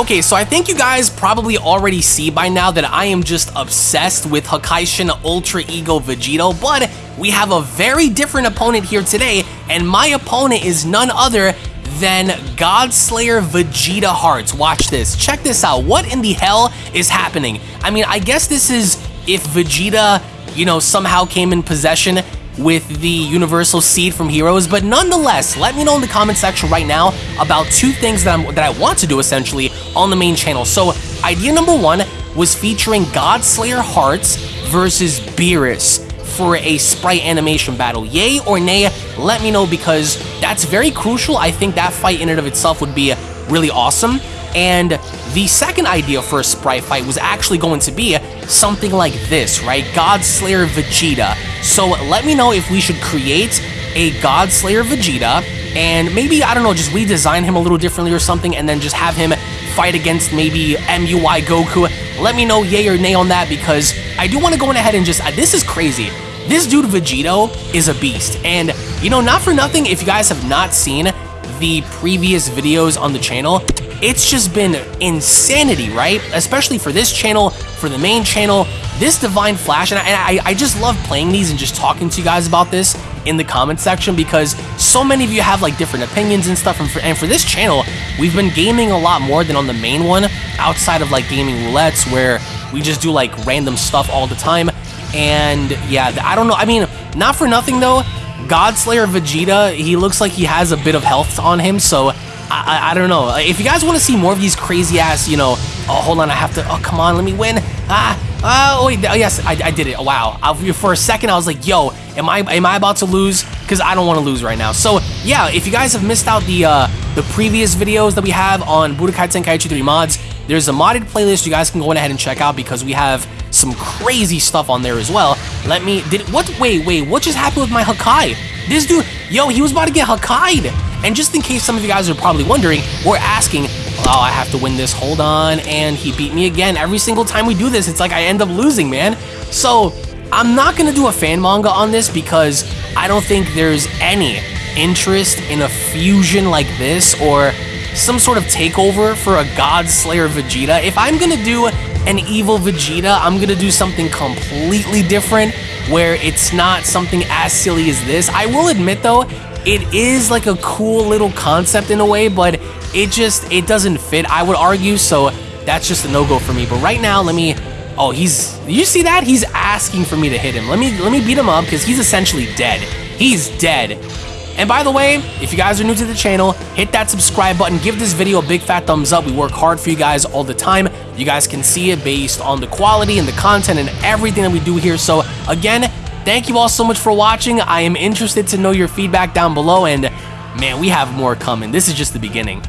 Okay, so I think you guys probably already see by now that I am just obsessed with Hakaishin Ultra Ego Vegito, but we have a very different opponent here today, and my opponent is none other than Godslayer Vegeta Hearts. Watch this. Check this out. What in the hell is happening? I mean, I guess this is if Vegeta, you know, somehow came in possession with the Universal Seed from Heroes, but nonetheless, let me know in the comment section right now about two things that, I'm, that I want to do essentially on the main channel. So, idea number one was featuring Godslayer Hearts versus Beerus for a sprite animation battle. Yay or nay, let me know because that's very crucial. I think that fight in and of itself would be really awesome. And the second idea for a sprite fight was actually going to be something like this, right? Godslayer Vegeta. So let me know if we should create a Godslayer Vegeta and maybe, I don't know, just redesign him a little differently or something and then just have him fight against maybe MUI Goku. Let me know yay or nay on that because I do want to go in ahead and just, uh, this is crazy. This dude Vegito is a beast. And, you know, not for nothing, if you guys have not seen the previous videos on the channel, it's just been insanity, right? Especially for this channel, for the main channel, this Divine Flash, and I, I, just love playing these and just talking to you guys about this in the comment section because so many of you have like different opinions and stuff, and for, and for this channel, we've been gaming a lot more than on the main one, outside of like gaming roulettes where we just do like random stuff all the time, and yeah, I don't know, I mean, not for nothing though, Godslayer Vegeta, he looks like he has a bit of health on him, so I, I, don't know. If you guys want to see more of these crazy ass, you know, oh, hold on, I have to, oh, come on, let me win. Ah, oh, wait, oh, yes, I, I did it. Wow. I, for a second, I was like, yo, am I am I about to lose? Because I don't want to lose right now. So, yeah, if you guys have missed out the uh, the previous videos that we have on Budokai Tenkaichi 3 mods, there's a modded playlist you guys can go ahead and check out because we have some crazy stuff on there as well. Let me, did, what, wait, wait, what just happened with my Hakai? This dude, yo, he was about to get Hakai'd. And just in case some of you guys are probably wondering, we're asking, oh, I have to win this, hold on, and he beat me again. Every single time we do this, it's like I end up losing, man. So, I'm not gonna do a fan manga on this because I don't think there's any interest in a fusion like this or some sort of takeover for a God Slayer Vegeta. If I'm gonna do an evil Vegeta, I'm gonna do something completely different where it's not something as silly as this. I will admit though, it is like a cool little concept in a way, but it just, it doesn't fit, I would argue, so that's just a no-go for me. But right now, let me, oh, he's, you see that? He's asking for me to hit him. Let me, let me beat him up, because he's essentially dead. He's dead. And by the way, if you guys are new to the channel, hit that subscribe button, give this video a big fat thumbs up. We work hard for you guys all the time. You guys can see it based on the quality and the content and everything that we do here. So again, Thank you all so much for watching. I am interested to know your feedback down below, and man, we have more coming. This is just the beginning.